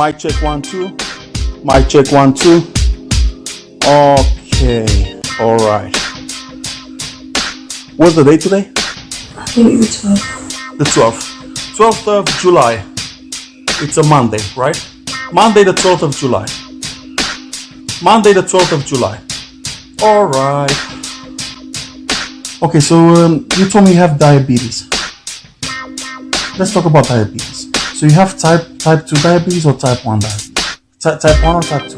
Mic check one, two. Mic check one, two. Okay, all right. What's the date today? I think the 12th. The 12th. 12th of July. It's a Monday, right? Monday, the 12th of July. Monday, the 12th of July. All right. Okay, so um, you told me you have diabetes. Let's talk about diabetes. So you have type type 2 diabetes or type 1 diabetes? Ty- type 1 or type 2?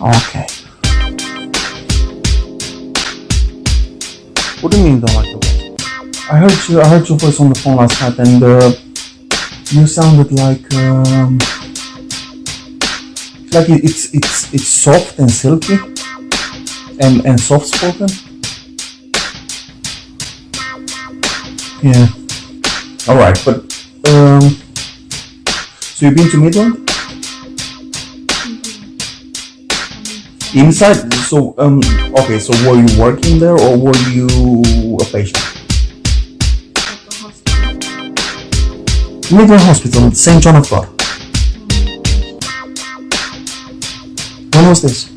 Okay. What do you mean don't like the voice? I heard you. I heard your voice on the phone last night, and uh, you sounded like um, like it, it's it's it's soft and silky, and and soft spoken. Yeah. All right, but um, so you've been to Midland? Inside, so um, okay. So were you working there, or were you a patient? Midland Hospital, St. John of God. When was this?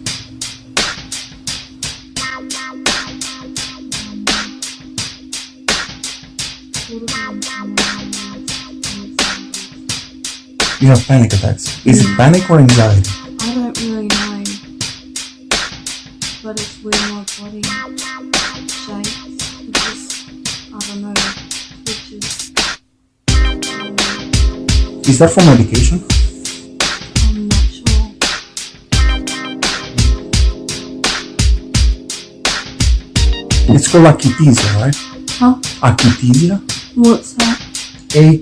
You have panic attacks. Is it panic or anxiety? I don't really know. But it's where my body shakes. Just, I don't know, twitches. Um, Is that for medication? I'm not sure. It's called akathisia, right? Huh? Akathisia? What's that? A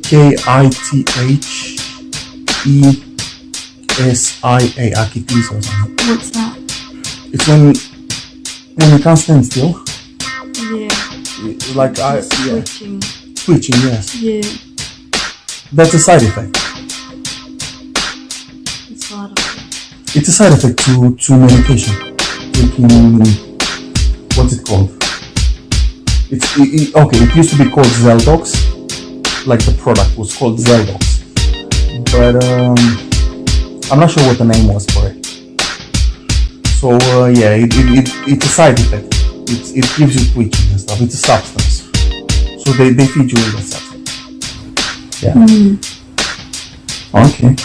K I T H E S I A. Akathisia or something. What's that? It's when when you can't stand still. Yeah. Like I yeah. twitching. Twitching, yes. Yeah. That's a side effect. It's effect. It's a side effect to, to medication. Taking what's it called? It's it, it- okay. It used to be called Zeldox, like the product was called Zeldox, but um, I'm not sure what the name was for it. So uh, yeah, it, it, it, it's a side effect. It, it gives you twitching and stuff. It's a substance. So they, they feed you with that substance. Yeah. Okay.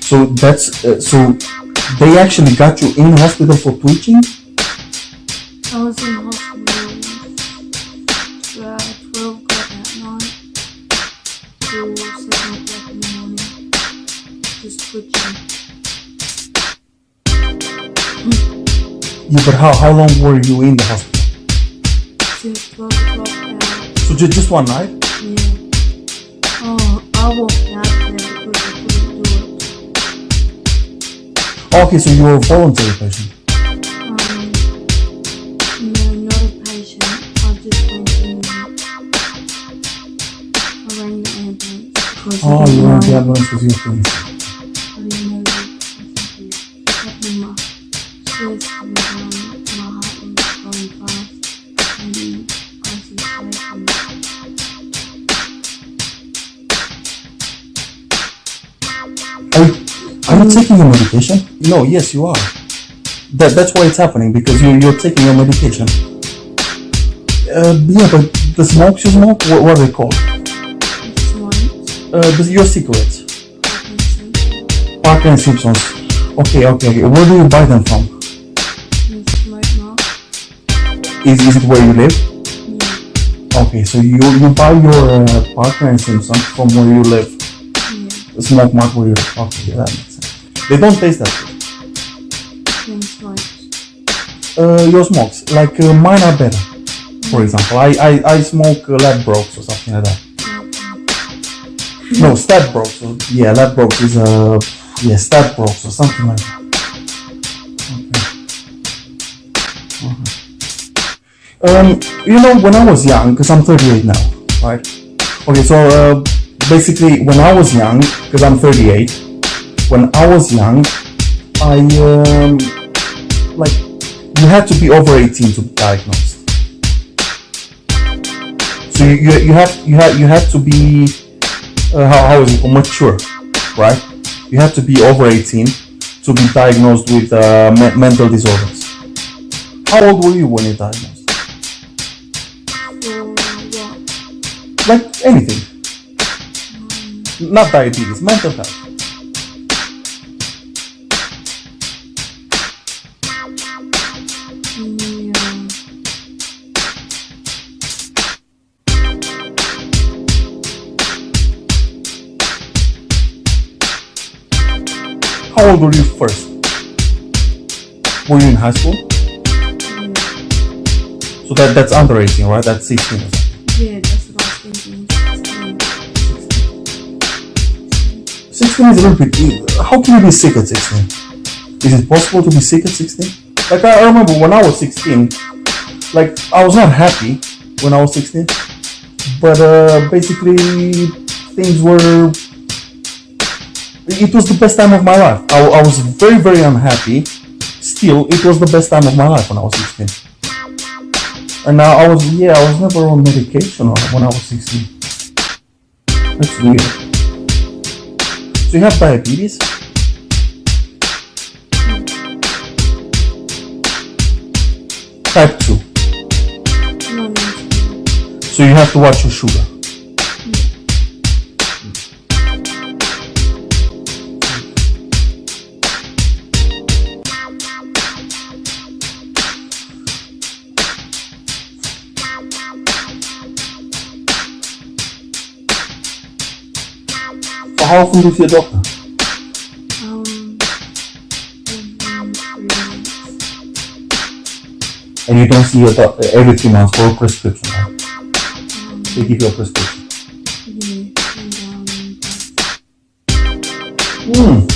So that's uh, so they actually got you in hospital for twitching. I was in hospital Yeah, but how how long were you in the hospital? Since 12 o'clock. So just just one night? Yeah. Oh, I walked out there because I couldn't do it. Okay, so you were a voluntary patient. Um, no, not a patient. I just went in. I rang the ambulance because Oh, you know. the ambulance because you were are taking your medication? No, yes, you are. That that's why it's happening because you you're taking your medication. Uh, yeah, but the smokes you smoke, what, what are they called? It's like Uh, the, your cigarettes. Parkinson's Parker and Simpsons. Okay, okay, okay. Where do you buy them from? Smokemart. Is, is it where you live? Yeah, Okay, so you you buy your uh, Parker and Simpson from where you live. yeah. The Smokemart where you live. Okay, yeah, that makes sense. They don't taste that. Uh, your smokes, like uh, mine are better. For example, I I, I smoke uh, Ladbrokes or something like that. No. Or, yeah, Ladbrokes is uh yeah Stadbrokes or something like that. Um, you know, when I was young, because I'm 38 now, right? Okay, so uh, basically, when I was young, because I'm 38, when I was young, I um, like you had to be over 18 to be diagnosed. So you, you, you have you have you have to be uh, how, how is it mature, right? You have to be over 18 to be diagnosed with uh, me- mental disorders. How old were you when you diagnosed? For what? Like anything, not diabetes, mental health. Old were you first? Were you in high school? So that that's under 18, right? That's 16 or something. Yeah, that's what I was thinking. 16. 16 is a little bit. How can you be sick at 16? Is it possible to be sick at 16? Like I I remember when I was 16, like I was not happy when I was 16, but uh, basically things were. It was the best time of my life. I, I was very very unhappy. Still, it was the best time of my life when I was 16. And now I was yeah I was never on medication when I was 16. That's weird. So you have diabetes? Type 2. No, no, no. So you have to watch your sugar. How often do you see a doctor? Um, every three months. And you don't see a doctor every three months for a prescription, right? Um, They give you a prescription. Hmm.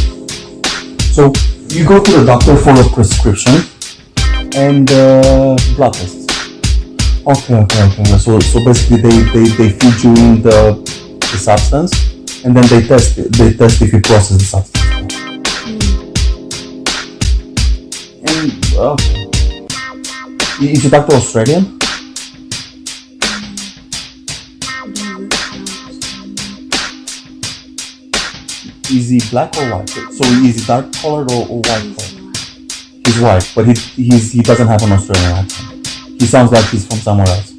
So you go to the doctor for a prescription and uh, blood tests. Okay, okay, okay. So so basically they, they, they feed you in the, the substance and then they test it, they test if you process the substance. And okay. Is your to Australian? Is he black or white? So is he dark colored or, or white He's colored? He's white, but he he's, he doesn't have an Australian accent. He sounds like he's from somewhere else.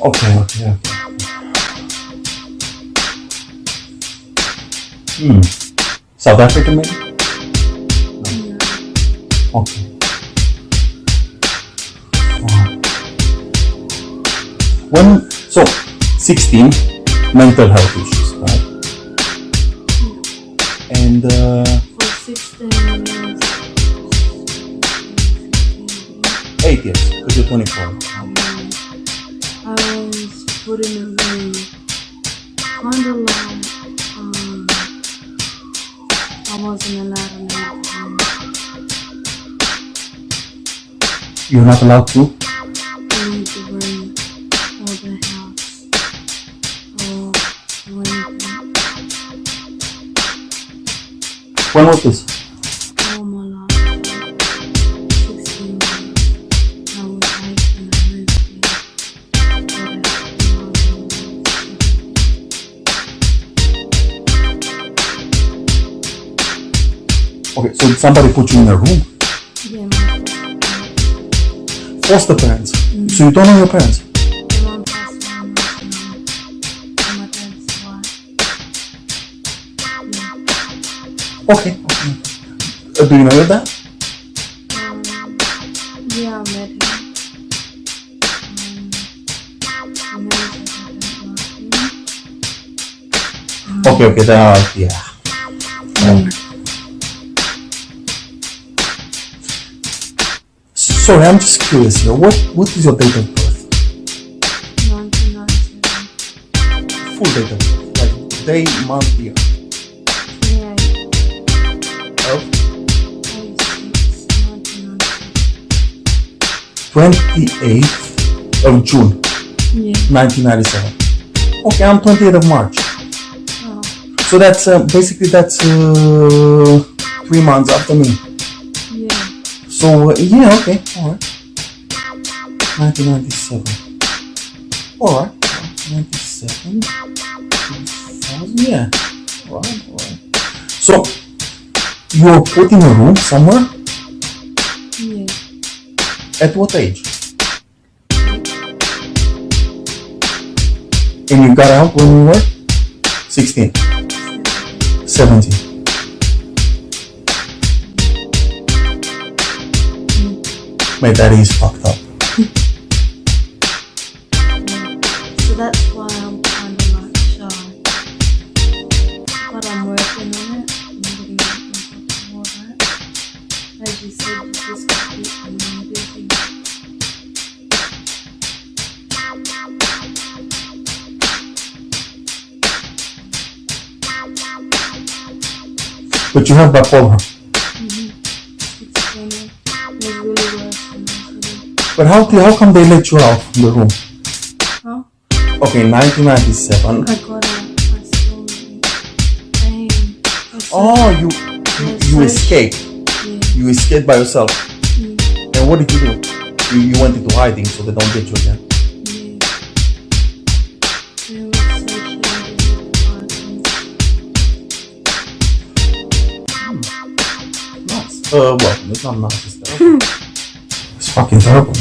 Okay, okay, okay. Hmm. South Africa maybe? Yeah. Okay. When so 16 mental health issues, right? And uh, For 16 years. 8 years, because you're 24. Um, I was put in a kind of wasn't allowed to. You're not allowed to? leave the room or the house oh, or anything When was this? Somebody put you in a room. Yeah, Foster parents. So you don't know your parents. the one passed away my my dad's Okay. okay. Uh, do you know your dad? Um, yeah, I met him. Um, I like. Okay, okay, then uh, yeah. Mm. Sorry, I'm just curious here. What what is your date of birth? 1997. Full date of birth. Like day, month, year. 28. Of 28th of June, Yeah. 1997. Okay, I'm 28th of March. Oh, So that's uh, basically that's uh, three months after me. So yeah, okay, all right. 1997. All right. 97. 2000. Yeah. All right. All right. So you were put in a room somewhere. Yeah. At what age? And you got out when you were 16, 17. My daddy is fucked up. So that's why I'm kind of like shy. But I'm working on it. I'm getting more of that. As you said, you just got to keep your mind busy. But you have bipolar. But how, how come they let you out from the room? Huh? Okay, 1997. I got out. I. I Oh, you you, you escaped. Yeah. You escaped by yourself. Mm, And what did you do? You, you went into hiding so they don't get you again. yeah. They were associated with Parkinson's. Nice. Uh, well, it's not nice. Fucking terrible.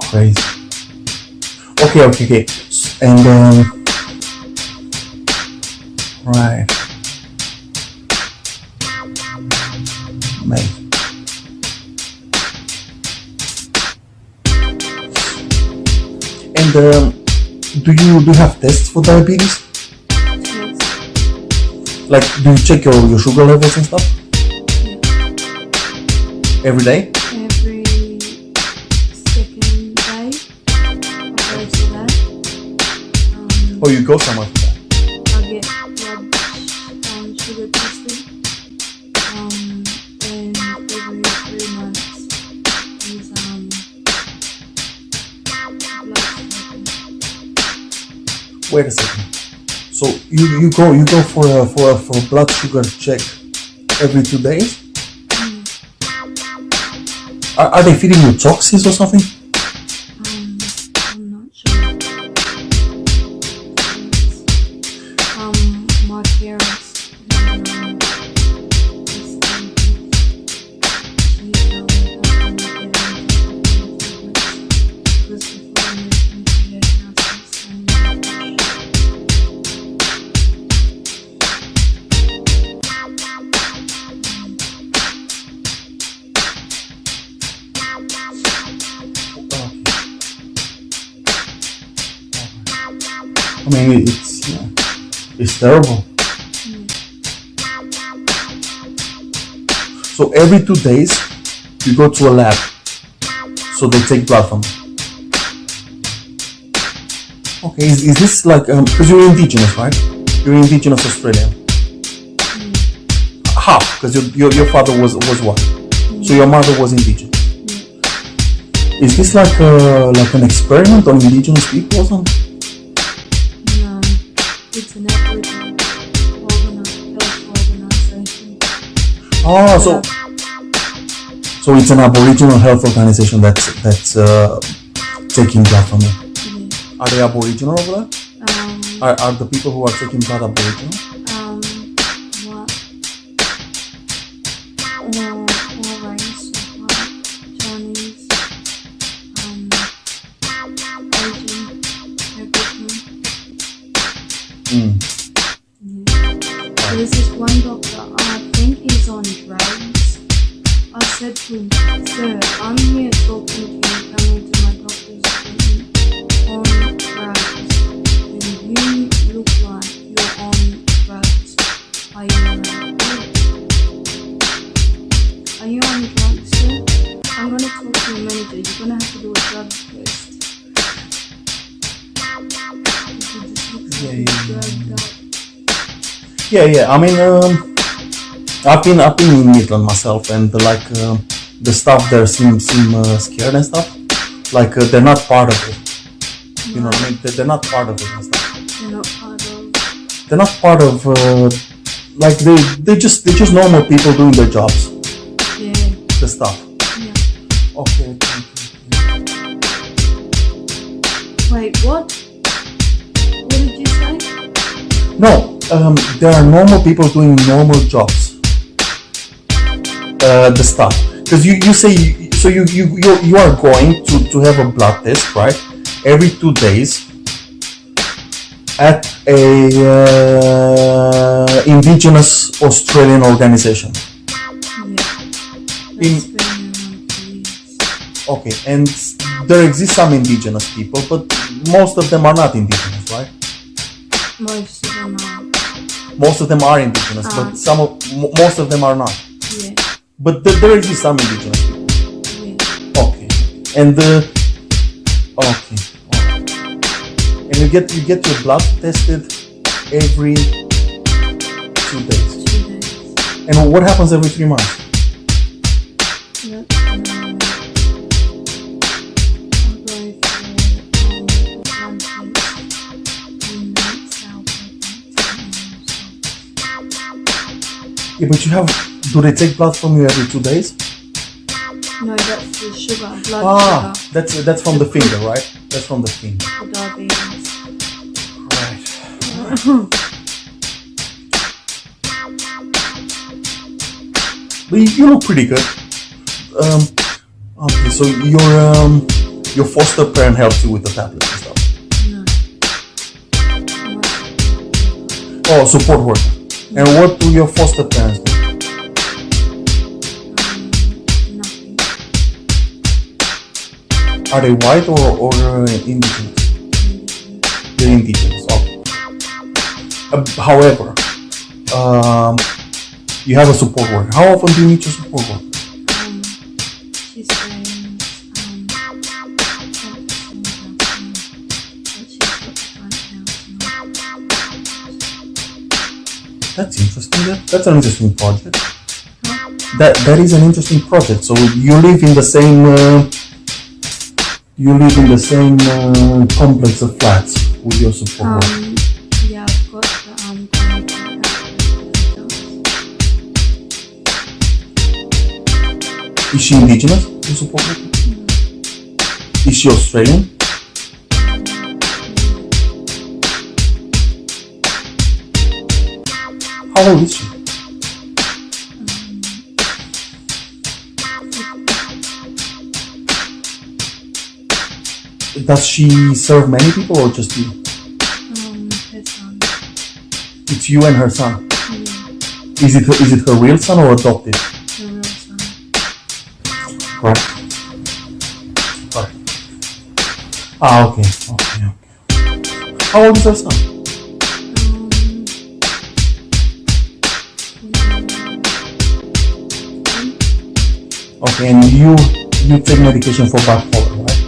Crazy. Okay, okay, okay. And um, right. And um, do you do you have tests for diabetes? Like, do you check your, your sugar levels and stuff every day? Every second day, I go to that. Um, Or you go somewhere for that? I get blood um, sugar tested. Um, and every three months is um, blood. Wait a second. So you, you go you go for a for a for a blood sugar check every two days? Mm. Are, are they feeding you toxins or something? I mean, it's yeah, it's terrible. So every two days, you go to a lab. So they take blood from you. Okay, is, is this like um, because you're indigenous, right? You're indigenous Australian. Mm. Half, because your, your your father was was what? So your mother was indigenous. Mm. Is this like a, like an experiment on indigenous people or something? It's an Aboriginal health organization. Oh, so so it's an Aboriginal health organization that's that's uh, taking blood from you. Yeah. Are they Aboriginal over there? Um, Are, are the people who are taking blood Aboriginal? Mm. Yeah. There's this one doctor, I think he's on drugs. I said to him, Sir, I'm here talking to you, coming to my doctor's appointment on drugs. And you look like you're on drugs. Are you alright? Yeah, yeah. I mean, um, I've been I've been in Midland myself, and uh, like um the staff there seem seem uh, scared and stuff. Like uh, they're not part of it. You know what I mean? They're, they're not part of it and stuff. You're not part of. They're not part of uh, like they they just they're just normal people doing their jobs. Yeah. The stuff. Yeah. Okay. thank you. Wait, what? What did you say? No, um, there are normal people doing normal jobs. Uh, the stuff because you, you say so you, you you you are going to to have a blood test right every two days at a uh, indigenous Australian organization. Yeah. In- That's been around for years. Okay, and there exist some indigenous people, but most of them are not indigenous, right? Most of them are. Most of them are indigenous, Ah. but some of mo- most of them are not. Yeah. But th- there exist some indigenous people. Yeah. Okay, and the okay, okay. and you get you get your blood tested every two days. Two days. And what happens every three months? Yeah, but you have. Do they take blood from you every two days? No, that's the sugar, blood Ah, sugar that's that's from the finger, right? That's from the finger. diabetes. Right. But you, you look pretty good. Um, okay, so your um, your foster parent helps you with the tablets and stuff. No. Oh, support worker. And what do your foster parents do? Are they white or or uh, indigenous? They're indigenous. Okay. Uh, however, um, you have a support worker. How often do you meet your support worker? That's interesting. That, that's an interesting project. That that is an interesting project. So you live in the same uh, you live in the same uh, complex of flats with your support. Um, yeah, got the um. Is she indigenous? Your support worker? Is she Australian? How old is she? Does she serve many people or just you? Um, her son. It's you and her son. Yeah, Is it is it her real son or adopted? her real son. Right. Right. Ah, okay. Okay. okay. How old is her son? Okay, and you you take medication for bipolar, right?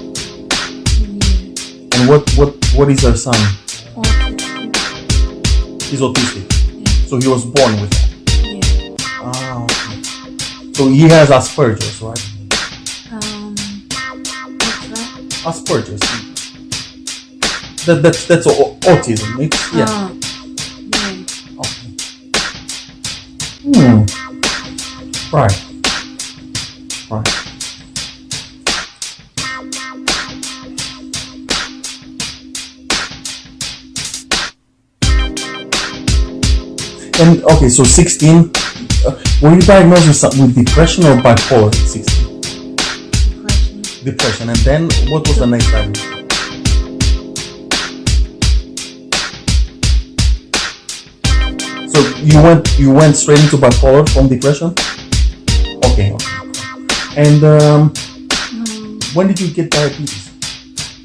And what what what is her son? autistic. He's autistic, Yeah, so he was born with that. yeah. Ah, okay. So he has Asperger's, right? Um, what's that? Asperger's. That that's that's autism. It's yeah. Ah, yeah. Okay. Hmm. Right. Right. And okay, so 16. Uh, were you diagnosed with, some- with depression or bipolar at 16? Depression. Depression. And then what was the next diagnosis? So you went you went straight into bipolar from depression? And um, Um, when did you get diabetes?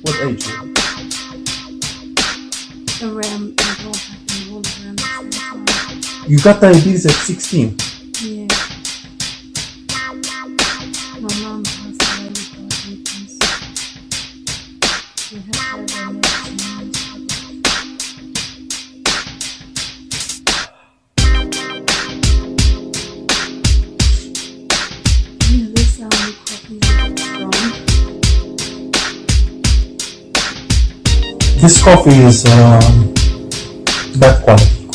What age? around, it all happened all around time. You got diabetes at 16. This coffee is um, bad quality.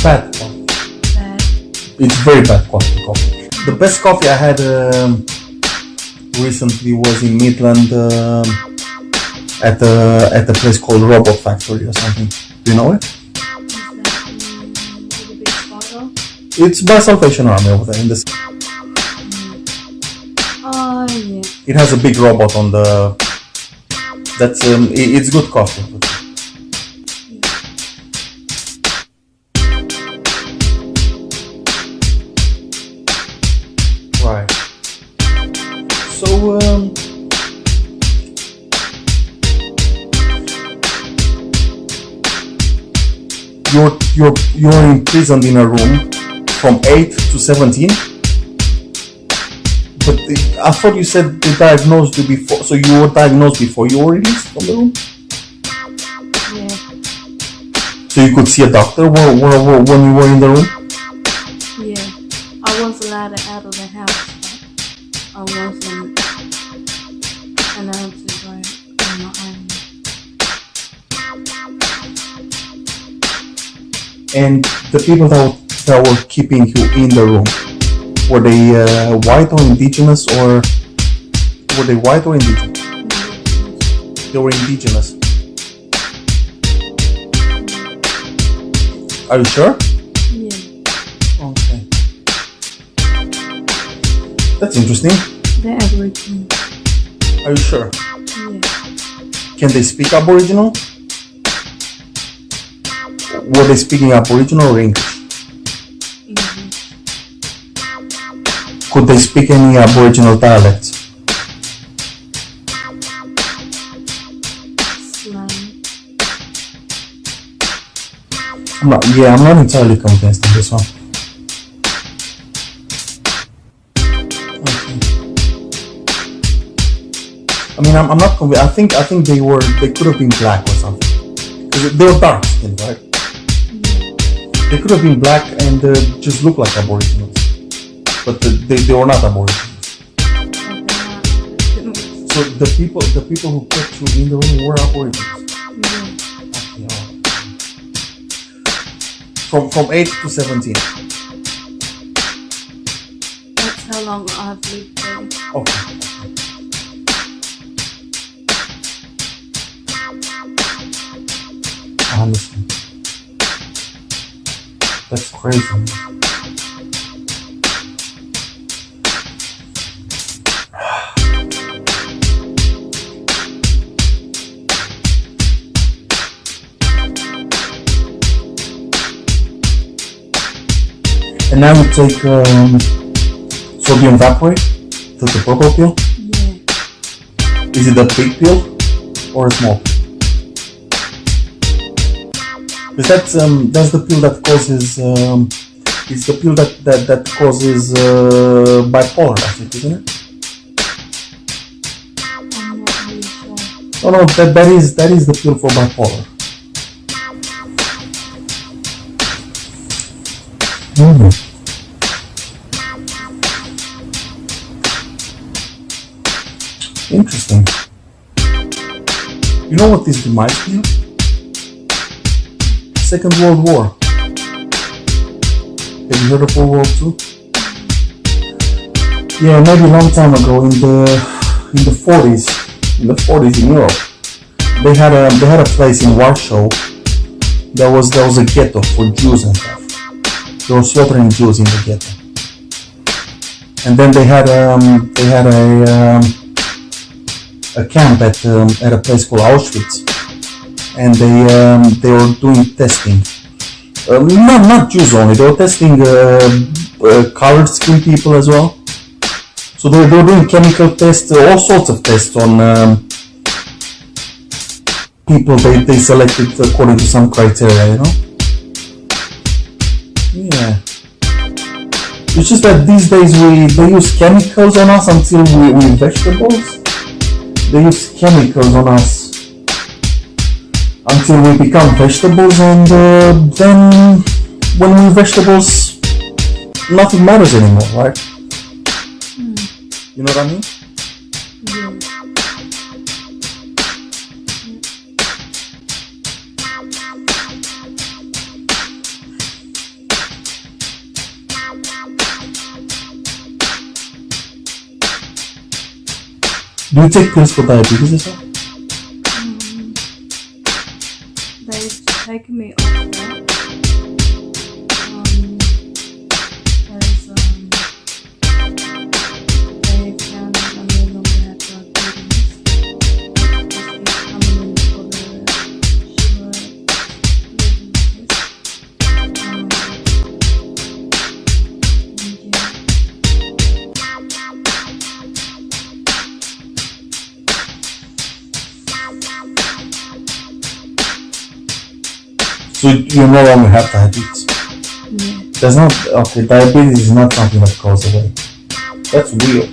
Bad quality. bad. It's very bad quality coffee. the best coffee I had um, recently was in Midland um, at the at the place called Robot Factory or something. Do you know it? Is that with a big spider? It's by Salvation Army over there in this. It has a big robot on the. That's um, it's good coffee. Right. So um. You're you're you're imprisoned in a room from eight to seventeen. But I thought you said they diagnosed you before, so you were diagnosed before you were released from the room. Yeah. So you could see a doctor when, when, when you were in the room. Yeah. I was allowed out of the house, I wasn't allowed to go on my own. And the people that, that were keeping you in the room, were they uh, white or indigenous, or were they white or indigenous? They were indigenous. Are you sure? Yeah. Okay. That's interesting. They're Aboriginal. Are you sure? Yeah. Can they speak Aboriginal? Were they speaking Aboriginal or English? English. Could they speak any Aboriginal dialects? Slang. I'm not, yeah, I'm not entirely convinced on this one. Okay. I mean, I'm, I'm not convinced. I think I think they were they could have been black or something. they were dark skinned, right? Yeah. They could have been black and uh, just look like Aboriginals, but the, they, they were not. About. So the people the people who kept you in the room were. Okay. From from eight to seventeen. That's how long I've lived there. Okay. I understand. That's crazy. And now you take um, sodium valproate, the, the purple pill. Yeah. Is it a big pill or a small? Because that's um that's the pill that causes um it's the pill that that, that causes uh, bipolar, I think, isn't it? I'm not really sure. No, no, that that is that is the pill for bipolar. Mm. Interesting. You know what this reminds me of? Second World War. Have you heard of World War Two? Yeah, maybe a long time ago in the in the forties, in the forties in Europe, they had a they had a place in Warsaw. There was there was a ghetto for Jews and stuff. Were slaughtering Jews in the ghetto. And then they had um they had a um, a camp at um, at a place called Auschwitz, and they um, they were doing testing. Um, not not Jews only. They were testing uh, uh, colored skin people as well. So they, they were doing chemical tests, uh, all sorts of tests on um, people they, they selected according to some criteria, you know? Yeah. It's just that these days we they use chemicals on us until we, we vegetables. They use chemicals on us until we become vegetables and uh, then when we're vegetables nothing matters anymore, right? You know what I mean? Yeah. Do you take pills for diabetes as? Um, they've taken me So you no longer have diabetes. Yeah. There's not okay. Diabetes is not something that goes away. That's real.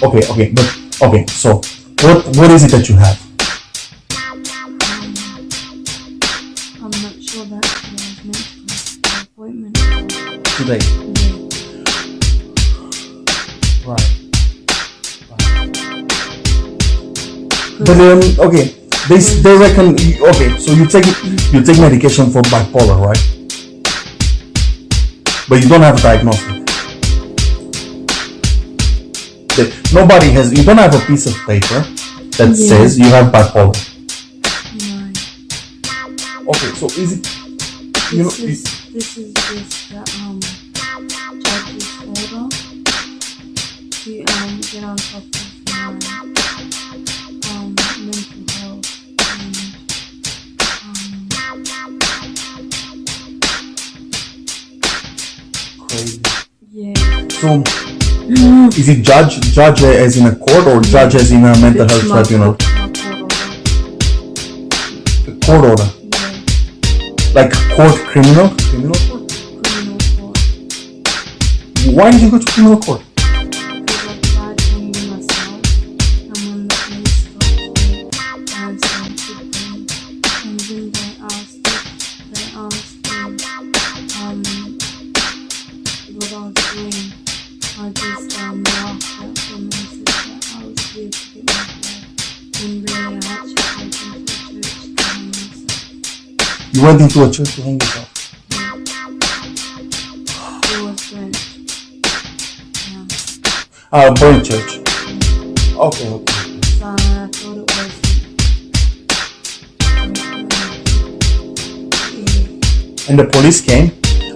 Okay, okay, but okay. So what what is it that you have? Um, I'm not sure that I was meant to go to the appointment. Today. Yeah. Right. But um, okay, they they reckon okay. So you take you take medication for bipolar, right? But you don't have a diagnosis. The- nobody has. You don't have a piece of paper that Yeah. says you have bipolar. No. Okay, so is it? You know, This is this is just the um judge's order to um get on top is it judge judge as in a court or judge as in a mental It's health tribunal? court- court order. Court order, Yeah. like court criminal criminal court. Criminal court. Why did you go to criminal court? Went into a church to hang yourself. It was burnt. Uh, church. Okay, okay. So I thought it was. And the police came.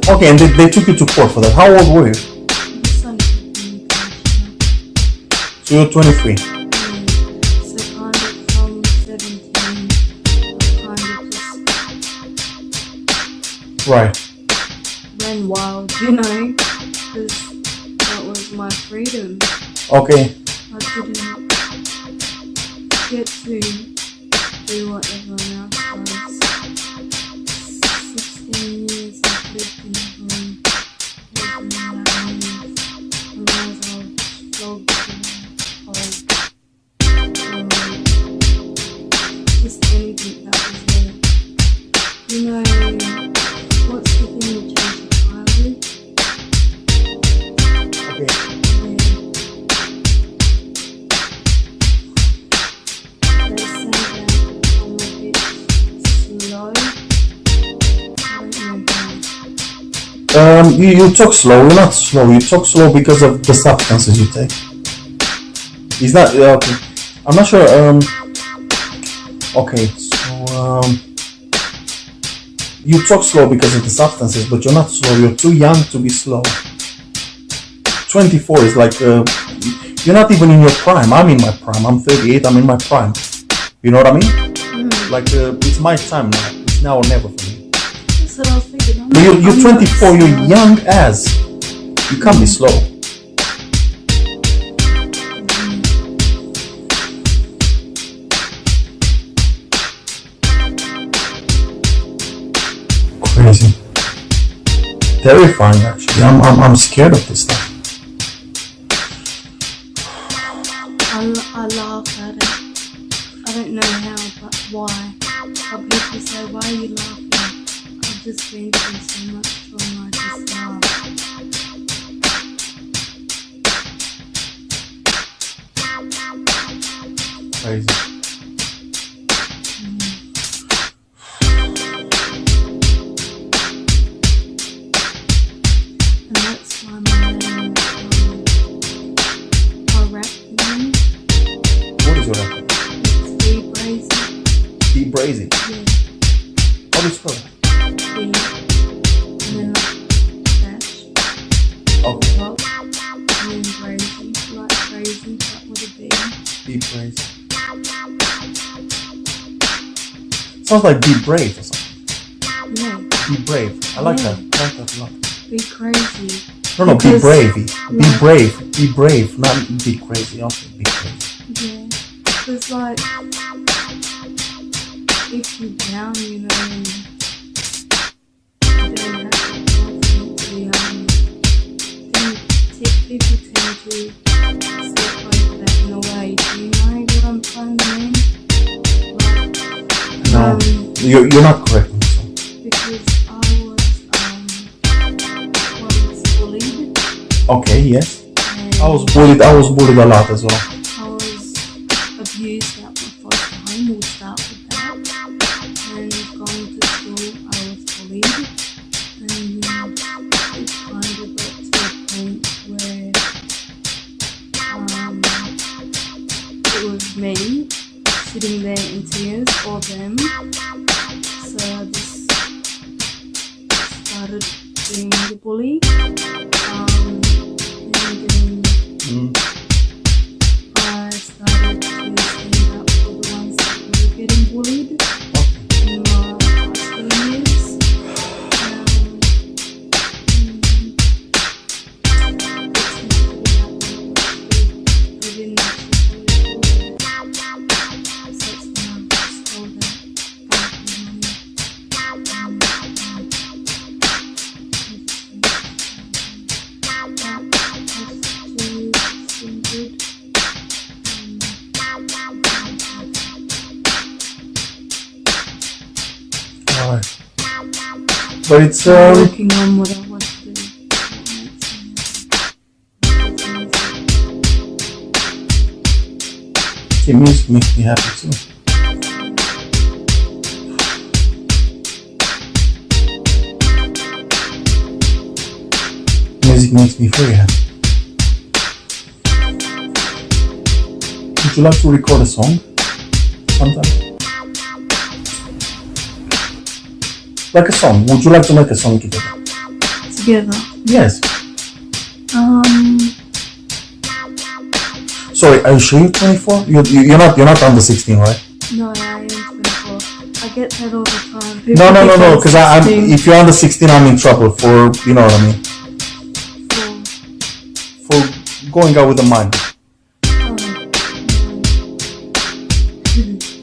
Okay, and they, they took you to court for that. How old were you? It's like communication. So you're 23. Right. ran wild, you know, because that was my freedom. Okay. I didn't get to do what everyone you, talk slow. You're not slow. You talk slow because of the substances you take. It's not yeah, okay. I'm not sure. Um. Okay, so um. You talk slow because of the substances, but you're not slow. You're too young to be slow. 24 is like uh, you're not even in your prime. I'm in my prime. I'm 38. I'm in my prime. You know what I mean? Mm, Like uh, it's my time now. It's now or never for me. You're, you're I'm 24, you're young as. You can't be slow. Crazy. Terrifying, actually. I'm, I'm, I'm scared of this stuff. I, I laugh at it. I don't know how, but why? But people say, why are you laughing? Just been through so much I just laugh. Crazy. Sounds like Be Brave or something. Yeah. Be Brave. I like Yeah. that. I like that a lot. Be crazy. No, no, be Because- brave. Be brave. Be brave. Not be crazy. Also be crazy. Yeah. It's like if you're down, you know, and you don't have the confidence, you um, then t- people tend to step over that in a way. Do you know what I'm trying to mean? No. You're, you're not correct. on this one. because I was um once bullied Okay, yes. I was bullied. I was bullied a lot as well. Sitting there in tears or them. So I just started being the bully. Um, and then Mm. But it's um. working on what I want to do. Okay, music makes me happy too. Music makes me very happy. Would you like to record a song sometime? Like a song. Would you like to make a song together? Together. Yes. Um, Sorry, are you sure you're 24? You, you, you're not. You're not under 16, right? no, I am 24. I get that all the time. No, People no, no, no. I'm Because I'm. If you're under 16, I'm in trouble for. You know what I mean? for- For going out with a minor. oh,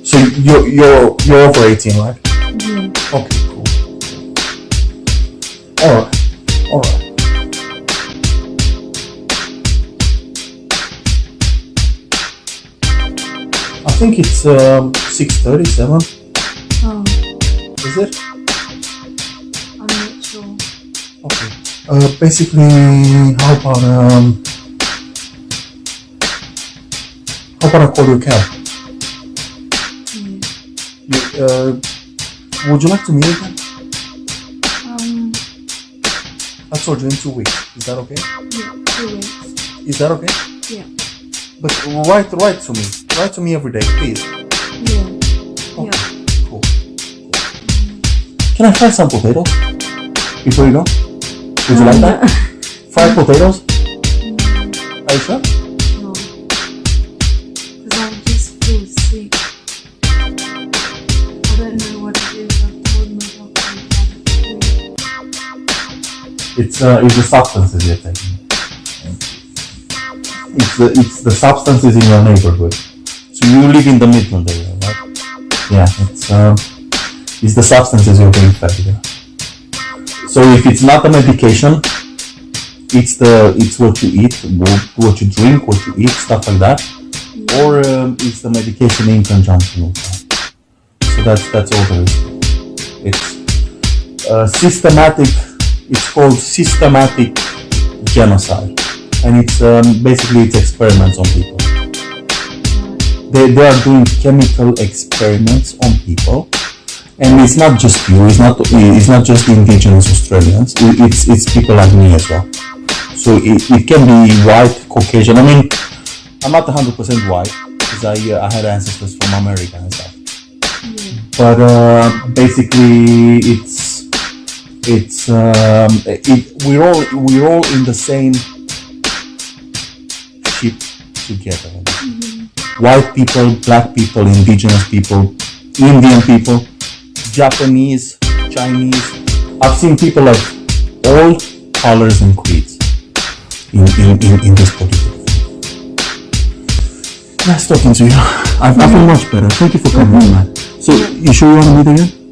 So you're you're you're over 18, right? yeah. Alright. Alright. I think it's um, 637, Oh, is it? I'm not sure. Okay. Uh, basically, how about um, how about I call you a cab? Yeah. You, uh, would you like to meet again? I told you in two weeks. Is that okay? yeah, two weeks. Is that okay? Yeah. But write write to me. Write to me every day, please. Yeah. Okay. Yeah. Cool. Can I fry some potatoes before you go? Would you like that? Fried potatoes? Mm, Are you sure? It's uh, it's the substances you're taking. It's the it's the substances in your neighborhood. So you live in the Midland area, right? Yeah, it's um, it's the substances you're being fed. So if it's not a medication, it's the it's what you eat, what, what you drink, what you eat, stuff like that, or um, it's the medication in conjunction with that. So that's that's all there is. It's uh, systematic. It's called systematic genocide, and it's um, basically it's experiments on people. They, they are doing chemical experiments on people, and it's not just you. It's not it's not just indigenous Australians. It's it's people like me as well. So it, it can be white, Caucasian. I mean, I'm not 100% white because I uh, I had ancestors from America and stuff. Yeah. But uh, basically, it's it's um, it, we're all we're all in the same ship together. Mm-hmm. White people, black people, indigenous people, Indian people, Japanese, Chinese. I've seen people of all colors and creeds in, in, in, in this political Nice talking to you. I, I feel mm-hmm. much better. Thank you for coming, mm-hmm. man. So, you sure you want to meet again?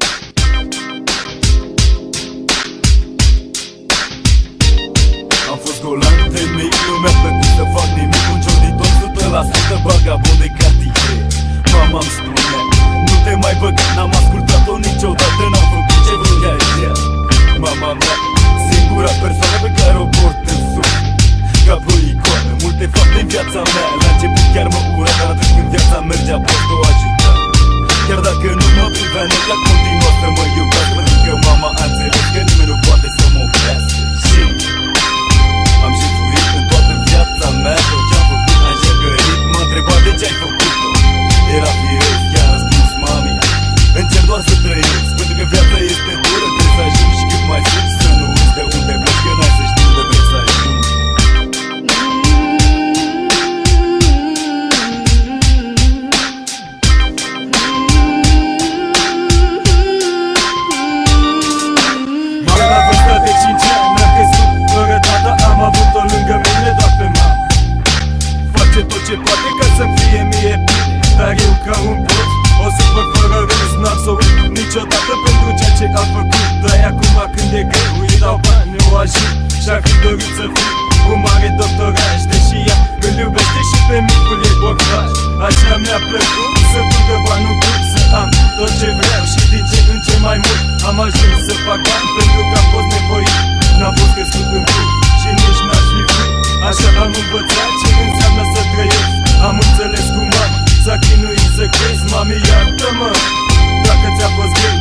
Și-ar fi dorit să fiu un mare doctoraj Deși ea îl iubește și pe micul ei borcaș Așa mi-a plăcut să ducă bani în cât Să am tot ce vreau. Și din ce în ce mai mult Am ajuns să fac bani pentru că am fost nevoit. N-am fost crescut în cât și nici n-aș fi vrut Așa am învățat ce înseamnă să trăiesc. Am înțeles cum am s-a chinuit să crezi Mami, iartă-mă. Dacă ți-a fost greu